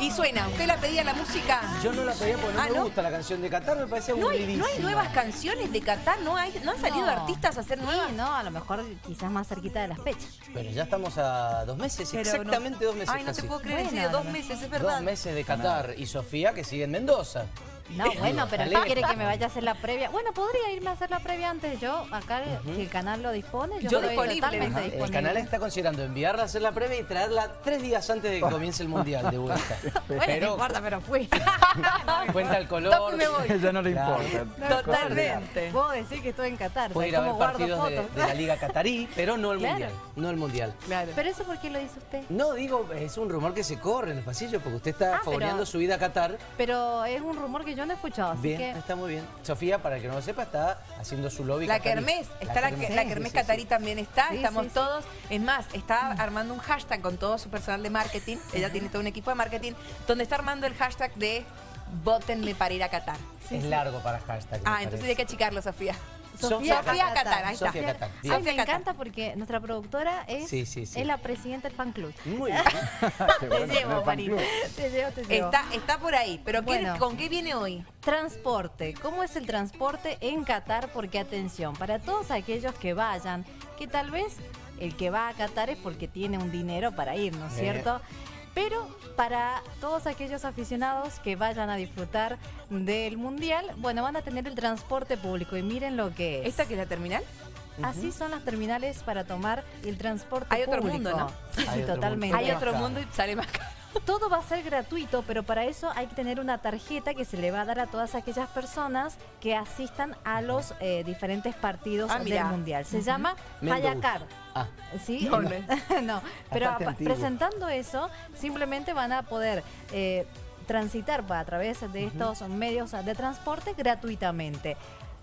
Y suena, ¿usted la pedía la música? Yo no la pedía porque no Ah, me ¿no? gusta la canción de Qatar, me parece ¿No hay. ¿No hay nuevas canciones de Qatar? ¿No, hay, ¿No han salido No. artistas a hacer nuevas? Sí, no, a lo mejor quizás más cerquita de las fechas. Pero ya estamos a dos meses, Pero no- exactamente dos meses Ay, no casi. te puedo creer, Bueno, dos meses, es verdad. Dos meses de Qatar y Sofía que sigue en Mendoza. No, bueno, pero no quiere que me vaya a hacer la previa. Bueno, podría irme a hacer la previa antes. Yo, acá, si el canal lo dispone, yo, Yo estoy disponible. totalmente Ajá, El disponible. canal está considerando enviarla a hacer la previa y traerla tres días antes de que comience el Mundial de vuelta. Bueno, no importa, pero fui. cuenta el color. Me voy. Ya no le Claro. importa. Totalmente. Puedo decir que estoy en Qatar. Puede ir a ¿sabes ver partidos de, la Liga Qatarí, pero no el Claro. Mundial. No el Mundial. Claro. Pero eso, ¿por qué lo dice usted? No, digo, es un rumor que se corre en el pasillo porque usted está Ah, pero- favoreando su vida a Qatar. Pero es un rumor que yo no he escuchado, así Bien, que... está muy bien. Sofía, para el que no lo sepa, está haciendo su lobby La catarí. Kermés, está la, Kermés. la Kermés sí, Catarí sí. también está, Sí, estamos sí, sí. todos. Es más, está armando un hashtag con todo su personal de marketing, ella tiene todo un equipo de marketing, donde está armando el hashtag de votenme para ir a Qatar. Es largo para hashtag. Ah, entonces hay que achicarlo, Sofía. Sofía Sofía. Qatar, ahí está. Sofía. Ay, me encanta porque nuestra productora es, Sí, sí, sí. es la presidenta del fan club. Muy bien. Te bueno, llevo, Marina. Te llevo, te llevo. Está, está por ahí, pero ¿qué- Bueno. ¿con qué viene hoy? Transporte. ¿Cómo es el transporte en Qatar? Porque atención, para todos aquellos que vayan, que tal vez el que va a Qatar es porque tiene un dinero para ir, ¿no es Eh. cierto? Pero para todos aquellos aficionados que vayan a disfrutar del Mundial, bueno, van a tener el transporte público y miren lo que es. ¿Esta que es la terminal? Así son las terminales para tomar el transporte Hay otro público. mundo, ¿no? Sí, totalmente. Hay otro mundo y sale más caro. Todo va a ser gratuito, pero para eso hay que tener una tarjeta que se le va a dar a todas aquellas personas que asistan a los eh, diferentes partidos Ah, del. Mundial. Se llama. Hayacar. Ah, ¿Sí? No, no no, pero presentando eso, simplemente van a poder eh, transitar a través de estos medios de transporte gratuitamente.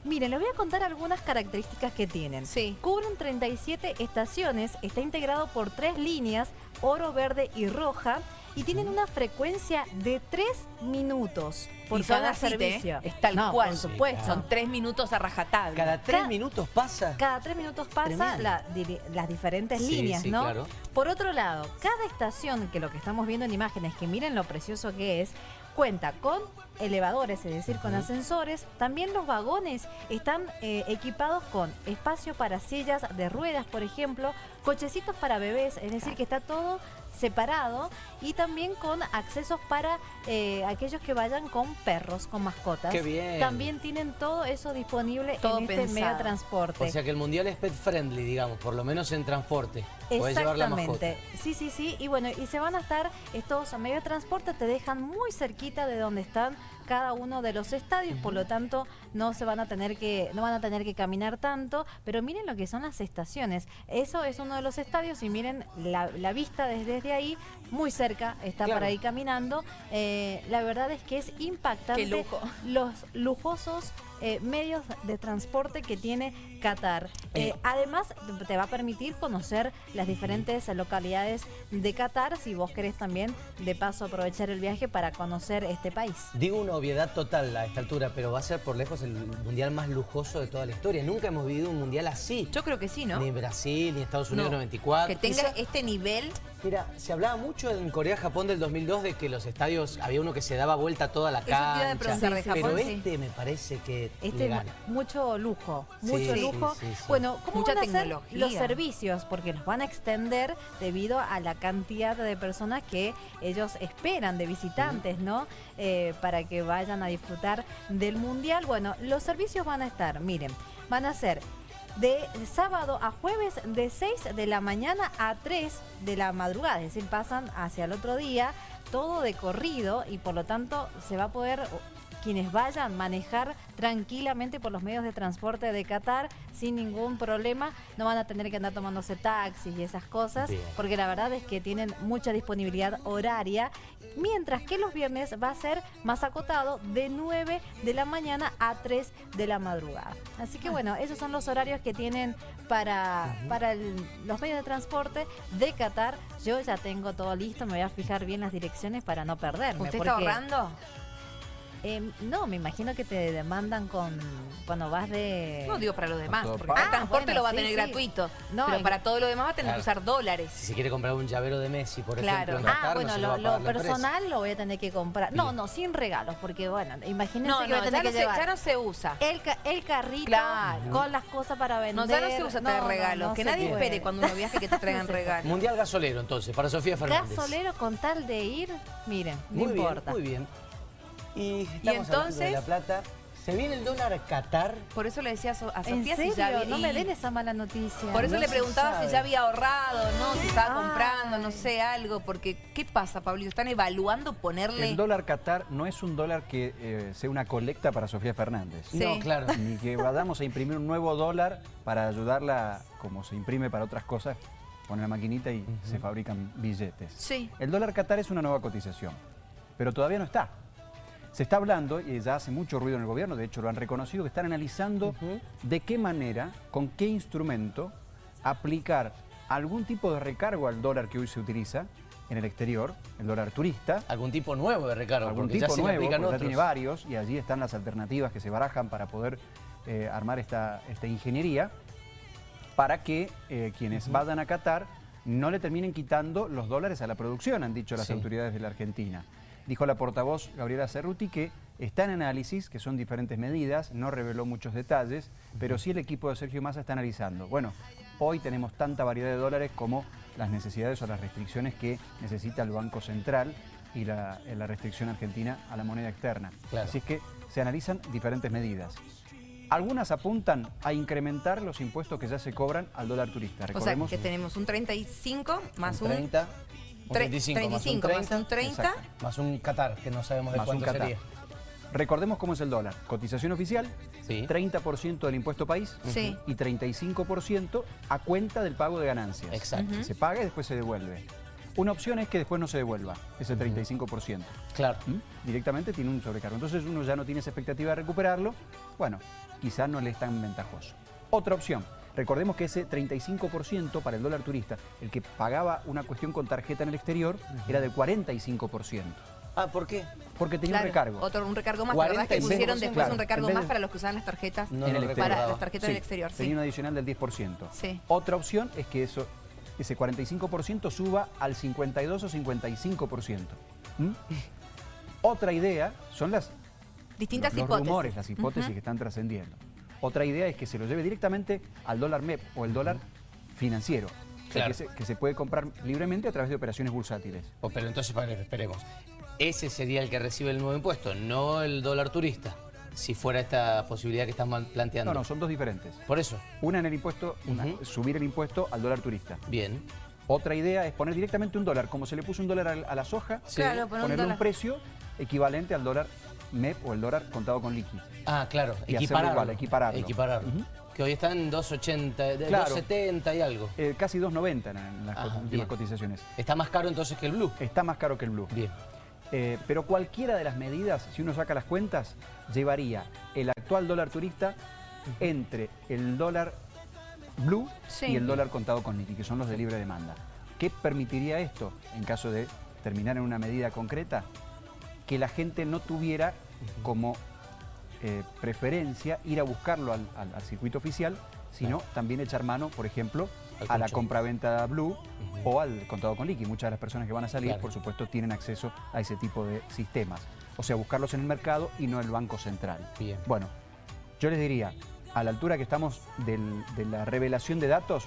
Miren, les voy a contar algunas características que tienen. Sí. Cubren 37 estaciones, está integrado por tres líneas, oro, verde y roja, y tienen una frecuencia de 3 minutos por y cada así, servicio. ¿eh? Es tal No, cual. por supuesto. Son tres minutos a rajatabla. cada tres minutos pasa. Cada tres minutos pasa la- las diferentes Sí, líneas, sí, ¿no? claro. Por otro lado, cada estación, que lo que estamos viendo en imágenes, que miren lo precioso que es, cuenta con elevadores, es decir, con ascensores. También los vagones están eh, equipados con espacio para sillas de ruedas, por ejemplo, cochecitos para bebés, es decir, que está todo separado y también con accesos para eh, aquellos que vayan con perros, con mascotas. Qué bien. También tienen todo eso disponible Todo en este pensado. medio de transporte. O sea que el mundial es pet friendly, digamos, por lo menos en transporte. Exactamente. Sí, sí, sí. Y bueno, y se van a estar estos medios de transporte, te dejan muy cerquita de donde están cada uno de los estadios, por lo tanto no se van a tener que no van a tener que caminar tanto, pero miren lo que son las estaciones. Eso es uno de los estadios y miren la, la vista desde, desde ahí, muy cerca, está Claro. por ahí caminando. Eh, la verdad es que es impactante lujo. los lujosos eh, medios de transporte que tiene Qatar. Eh. además, te va a permitir conocer las diferentes localidades de Qatar si vos querés también de paso aprovechar el viaje para conocer este país. Digo una obviedad total a esta altura, pero va a ser por lejos el mundial más lujoso de toda la historia. Nunca hemos vivido un mundial así. Yo creo que sí, ¿no? Ni Brasil, ni Estados Unidos No. 94. Que tenga este nivel. Mira, se hablaba mucho en Corea-Japón del 2002 de que los estadios, había uno que se daba vuelta toda la Eso te iba a cancha. pero sí. este me parece que le Este gana. mucho lujo, mucho sí, lujo. sí, sí. Bueno, ¿cómo Mucha van a ser tecnología. los servicios? Porque los van a extender debido a la cantidad de personas que ellos esperan de visitantes, ¿no? Eh, para que vayan a disfrutar del mundial. Bueno, los servicios van a estar, miren, van a ser de sábado a jueves de 6 de la mañana a 3 de la madrugada, es decir, pasan hacia el otro día, todo de corrido y por lo tanto se va a poder quienes vayan manejar tranquilamente por los medios de transporte de Qatar sin ningún problema, no van a tener que andar tomándose taxis y esas cosas, Bien. porque la verdad es que tienen mucha disponibilidad horaria, mientras que los viernes va a ser más acotado de 9 de la mañana a 3 de la madrugada. Así que bueno, esos son los horarios que tienen para, para el- los medios de transporte de Qatar. Yo ya tengo todo listo, me voy a fijar bien las direcciones para no perderme. ¿Usted está porque- ahorrando? Em, no, me imagino que te demandan con cuando vas de... No digo para los demás, porque el transporte Ah, bueno, lo va a sí, tener sí. gratuito. No, pero en- para todo lo demás va a tener que usar dólares. Si se quiere comprar un llavero de Messi, por Claro. ejemplo, en Ah, Qatar, no bueno, lo, lo personal lo voy a tener que comprar. No, no, sin regalos, porque bueno, imagínense No, que voy a tener ya no, que se, llevar ya no se usa. el, ca- el carrito Claro. con las cosas para vender. No, ya no se usa traer regalos. no que nadie puede. espere cuando uno viaje que te traigan regalos. Mundial gasolero, entonces, para Sofía Fernández. Gasolero con tal de ir, miren, no Muy importa. bien, muy bien. Y, estamos hablando entonces? de La Plata. ¿Se viene el dólar Qatar? Por eso le decía a, So- a ¿En Sofía serio? si ya había... no me y- den esa mala noticia. Por eso No le preguntaba sabe. si ya había ahorrado, ¿no? Si estaba Ay. comprando, no sé, algo. Porque, ¿qué pasa, Pablito? ¿Están evaluando ponerle...? El dólar Qatar no es un dólar que eh, sea una colecta para Sofía Fernández. Sí. No, claro. Ni que vayamos a imprimir un nuevo dólar para ayudarla, como se imprime para otras cosas, pone la maquinita y se fabrican billetes. Sí. El dólar Qatar es una nueva cotización, pero todavía no está. Se está hablando, y ya hace mucho ruido en el gobierno, de hecho lo han reconocido, que están analizando de qué manera, con qué instrumento aplicar algún tipo de recargo al dólar que hoy se utiliza en el exterior, el dólar turista, Algún tipo nuevo de recargo, algún porque tipo ya se nuevo, aplican ya tiene varios, y allí están las alternativas que se barajan para poder eh, armar esta, esta ingeniería, para que eh, quienes vayan a Qatar no le terminen quitando los dólares a la producción, han dicho las Sí. autoridades de la Argentina. Dijo la portavoz Gabriela Cerruti que está en análisis, que son diferentes medidas, no reveló muchos detalles, pero sí el equipo de Sergio Massa está analizando. Bueno, hoy tenemos tanta variedad de dólares como las necesidades o las restricciones que necesita el Banco Central y la, eh, la restricción argentina a la moneda externa. Claro. Así es que se analizan diferentes medidas. Algunas apuntan a incrementar los impuestos que ya se cobran al dólar turista. O sea, que tenemos un 35 más un... 30, un tre- 35, más un 35 más 30, un 30. Exacto. más un Qatar, que no sabemos de Más un cuánto Qatar. sería. Recordemos cómo es el dólar. Cotización oficial, Sí. 30% del impuesto país Sí. y 35% a cuenta del pago de ganancias. Exacto. Se paga y después se devuelve. Una opción es que después no se devuelva ese 35%. Claro. ¿Mm? Directamente tiene un sobrecargo. Entonces uno ya no tiene esa expectativa de recuperarlo. Bueno, quizás no le es tan ventajoso. Otra opción. Recordemos que ese 35% para el dólar turista, el que pagaba una cuestión con tarjeta en el exterior, era de 45%. Ah, ¿por qué? Porque tenía Claro, un recargo. Otro, un recargo más, la verdad que 45%, pusieron después claro. un recargo más de- para los que usaban las tarjetas. No En el recordaba. Para las tarjetas Sí, del exterior, sí. Tenía un adicional del 10%. Sí. Otra opción es que eso, ese 45% suba al 52 o 55%. ¿Mm? Otra idea son las Distintas los, los hipótesis. rumores, las hipótesis que están trascendiendo. Otra idea es que se lo lleve directamente al dólar MEP o el dólar financiero. O sea, Claro. que, se, que se puede comprar libremente a través de operaciones bursátiles. Oh, pero entonces, esperemos. Ese sería el que recibe el nuevo impuesto, no el dólar turista, si fuera esta posibilidad que están planteando. No, no, son dos diferentes. Por eso, Una en el impuesto, una- subir el impuesto al dólar turista. bien. Otra idea es poner directamente un dólar, como se le puso un dólar a, la soja, Sí. Claro, poner un ponerle un, dólar. precio equivalente al dólar MEP o el dólar contado con liqui. Ah, claro, Y hacerlo equipararlo. igual, equipararlo. Equipararlo. Que hoy está en 2.80, de- Claro. 2.70 y algo. Eh, casi 2.90 en, en las Ah, últimas bien. cotizaciones. Está más caro entonces que el blue. Está más caro que el blue. Bien. Eh, pero cualquiera de las medidas, si uno saca las cuentas, llevaría el actual dólar turista entre el dólar blue Sí. y el dólar contado con liqui, que son los de libre demanda. ¿Qué permitiría esto en caso de terminar en una medida concreta? Que la gente no tuviera como eh, preferencia ir a buscarlo al, al- al circuito oficial, sino también echar mano, por ejemplo, Al a la compra-venta blue o al contado con liqui. Muchas de las personas que van a salir, Claro. por supuesto, tienen acceso a ese tipo de sistemas. O sea, buscarlos en el mercado y no en el Banco Central. Bien. Bueno, yo les diría, a la altura que estamos del- de la revelación de datos,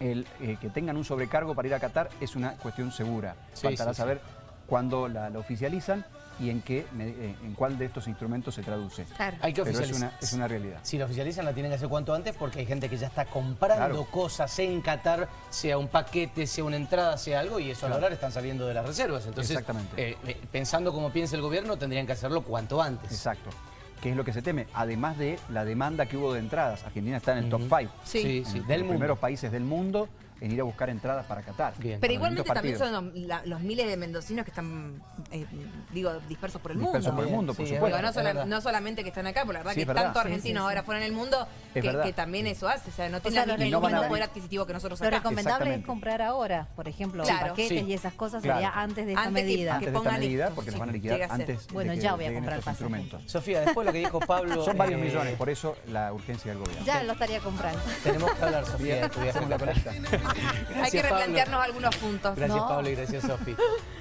el eh, que tengan un sobrecargo para ir a Qatar es una cuestión segura. Sí, Faltará sí, sí. saber cuándo la, la oficializan y en, qué, me- eh, en cuál de estos instrumentos se traduce. Claro. Hay que Pero es oficializar. una, es una realidad. Si la oficializan la tienen que hacer cuanto antes porque hay gente que ya está comprando Claro. cosas en Qatar, sea un paquete, sea una entrada, sea algo, y esos Claro. dólares están saliendo de las reservas. Entonces, Exactamente. eh, eh, pensando como piensa el gobierno, tendrían que hacerlo cuanto antes. Exacto. ¿Qué es lo que se teme? Además de la demanda que hubo de entradas. Argentina está en el top Ujú. 5. Sí. sí, en los del mundo. primeros países del mundo en ir a buscar entradas para Qatar. Bien. Pero igualmente también partidos. son los, la- los miles de mendocinos que están, eh, digo, dispersos por el Dispersos mundo. por el mundo, por Sí, supuesto. Digo, no, sola- no solamente que están acá, por la verdad Sí, que verdad. tantos argentinos sí. ahora fuera en el mundo Es que, que también eso hace. O sea, no O tienen sea, ni lo el no mismo venir. poder adquisitivo que nosotros Lo acá. recomendable es comprar ahora, por ejemplo, Claro. paquetes Sí. y esas cosas Claro. sería antes de esta Antes que- medida. Antes de esta medida, porque nos van a liquidar antes Bueno, de que ya voy a comprar instrumentos. Sofía, después lo que dijo Pablo... Son varios eh, millones, por eso la urgencia del gobierno. Ya lo estaría comprando. Tenemos que hablar, Sofía, de tu viaje Hay que Gracias, Pablo. replantearnos algunos puntos. Gracias, No. Pablo, y gracias, Sofi. Bueno,